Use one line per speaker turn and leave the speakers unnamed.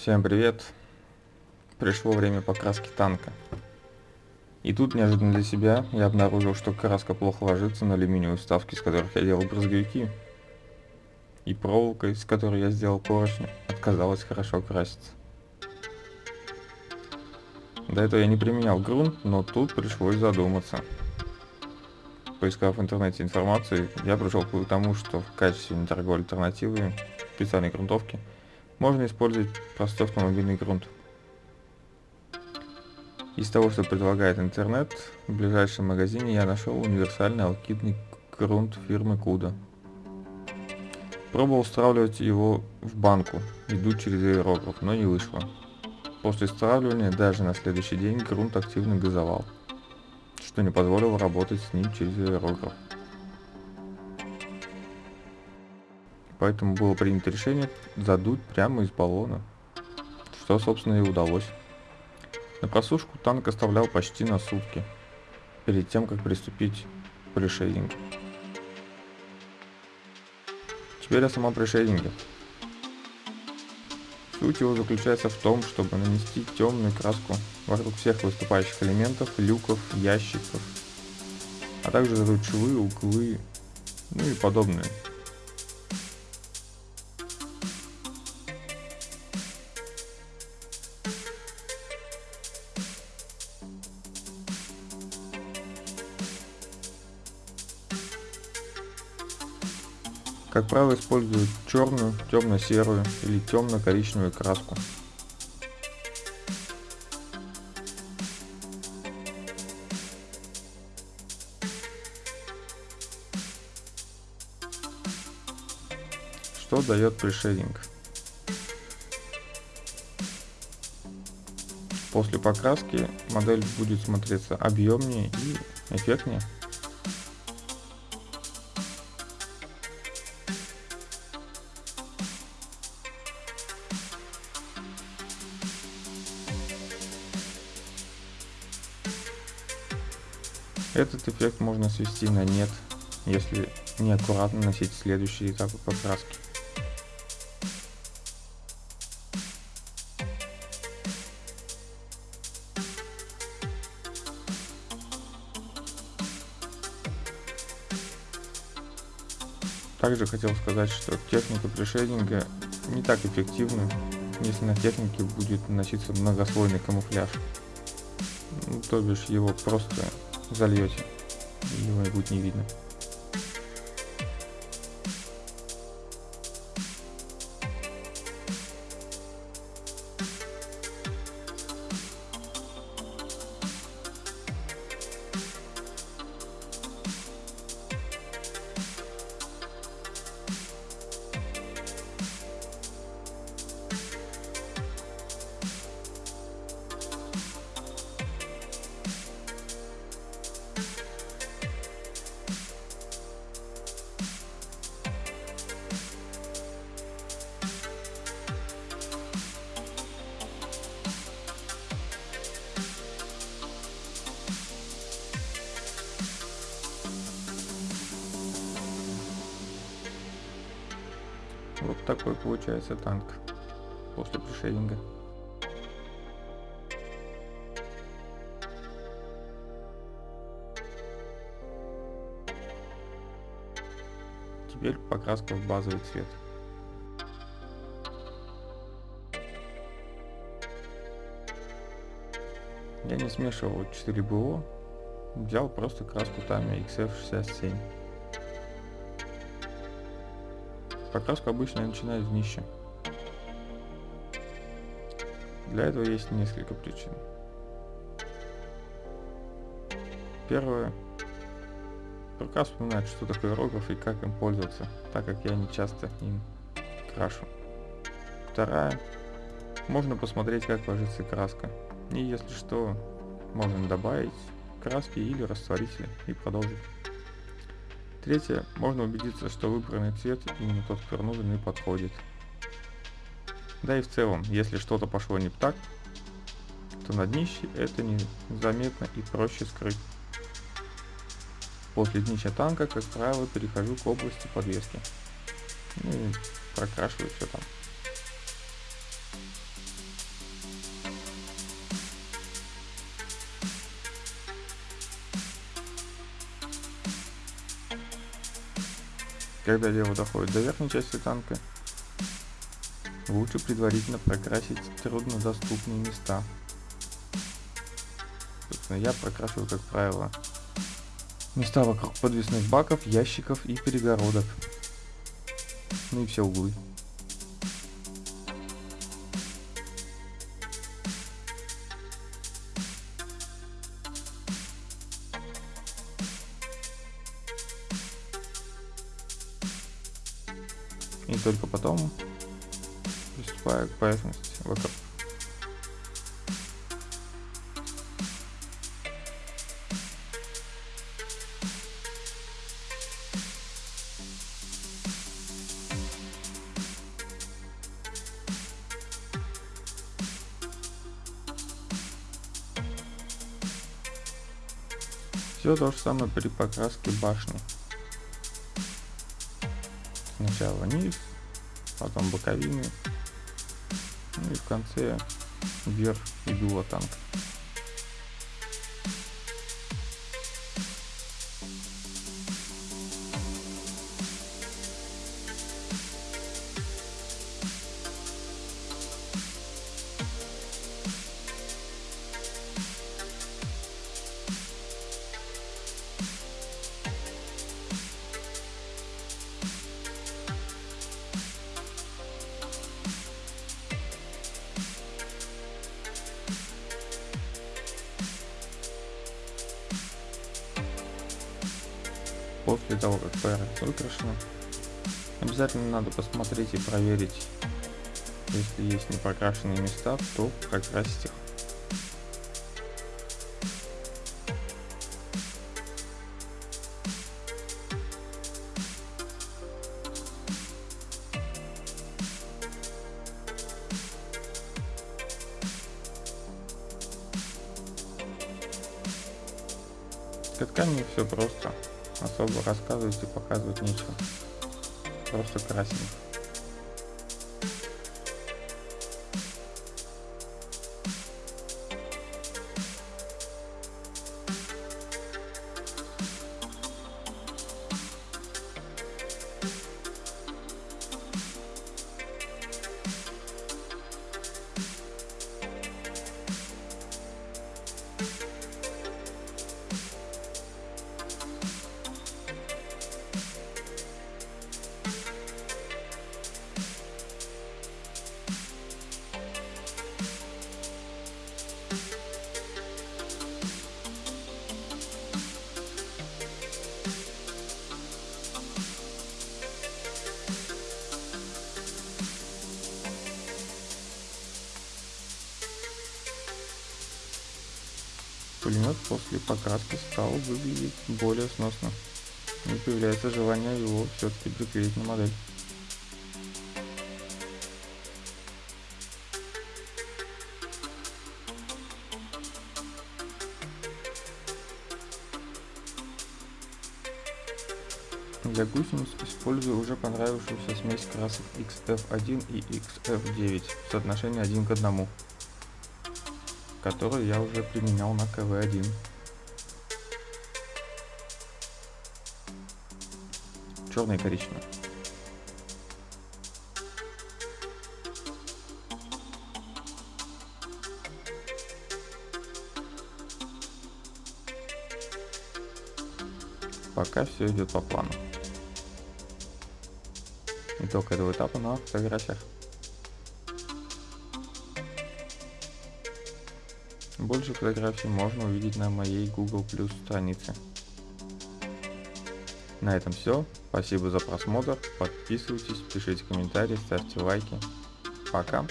Всем привет! Пришло время покраски танка. И тут неожиданно для себя я обнаружил, что краска плохо ложится на алюминиевые вставки, из которых я делал брызговики. И проволока, из которой я сделал поршни, отказалась хорошо краситься. До этого я не применял грунт, но тут пришлось задуматься. Поискав в интернете информацию, я пришел к тому, что в качестве недорогой альтернативы специальной грунтовки можно использовать простой автомобильный грунт. Из того, что предлагает интернет, в ближайшем магазине я нашел универсальный алкидный грунт фирмы Куда. Пробовал стравливать его в банку, иду через аэрограф, но не вышло. После стравливания даже на следующий день грунт активно газовал что не позволило работать с ним через аэрограф. Поэтому было принято решение задуть прямо из баллона, что собственно и удалось. На просушку танк оставлял почти на сутки, перед тем как приступить к пришейдингу. Теперь о самом пришейдинге. Суть его заключается в том, чтобы нанести темную краску вокруг всех выступающих элементов, люков, ящиков, а также задуть швы, углы, ну и подобное. Как правило, используют черную, темно-серую или темно-коричневую краску. Что дает пришейдинг? После покраски модель будет смотреться объемнее и эффектнее. Этот эффект можно свести на нет, если неаккуратно носить следующие этапы покраски. Также хотел сказать, что техника пришейдинга не так эффективна, если на технике будет наноситься многослойный камуфляж. Ну, то бишь его просто зальете, его будет не видно. Вот такой получается танк после пришейдинга. Теперь покраска в базовый цвет. Я не смешивал 4 БО, взял просто краску Tamiya XF67. Покраску обычно я начинаю с днища. Для этого есть несколько причин. Первое. Пока вспоминать, что такое рогов и как им пользоваться, так как я не часто им крашу. Вторая. Можно посмотреть, как ложится краска. И если что, можно добавить краски или растворители и продолжить. Третье, можно убедиться, что выбранный цвет именно тот, который нужен и подходит. Да и в целом, если что-то пошло не так, то на днище это незаметно и проще скрыть. После днища танка, как правило, перехожу к области подвески. Ну и прокрашиваю все там. Когда дело доходит до верхней части танка, лучше предварительно прокрасить труднодоступные места. Собственно, я прокрашиваю, как правило, места вокруг подвесных баков, ящиков и перегородок. Ну и все углы. И только потом приступаю к поверхности вокруг. Все то же самое при покраске башни. Сначала низ, потом боковины, ну и в конце вверх и дуло танка. После того, как поверхность выкрашена. Обязательно надо посмотреть и проверить, если есть непокрашенные места, то прокрасить их. Катками все просто особо рассказывать и показывать нечего. Просто красим. Пулемет после покраски стал выглядеть более сносно. И появляется желание его все-таки приклеить на модель. Для гусениц использую уже понравившуюся смесь красок XF1 и XF9 в соотношении 1 к 1 который я уже применял на КВ-1. Черный и коричневый. Пока все идет по плану. Итог этого этапа на фотографиях. Больше фотографий можно увидеть на моей Google Plus странице. На этом все. Спасибо за просмотр. Подписывайтесь, пишите комментарии, ставьте лайки. Пока.